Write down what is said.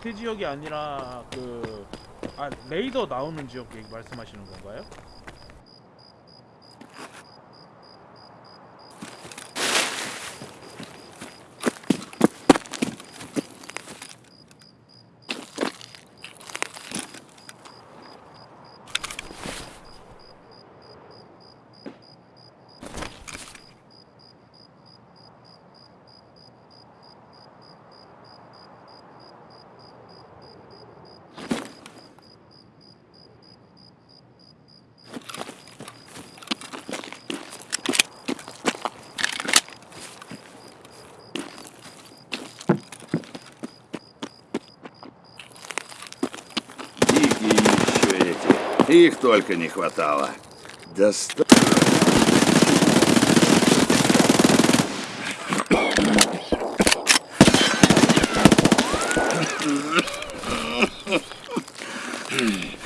그 지역이 아니라 그 아, 레이더 나오는 지역 얘기 말씀하시는 건가요? Их только не хватало. Доста... Mm-hmm.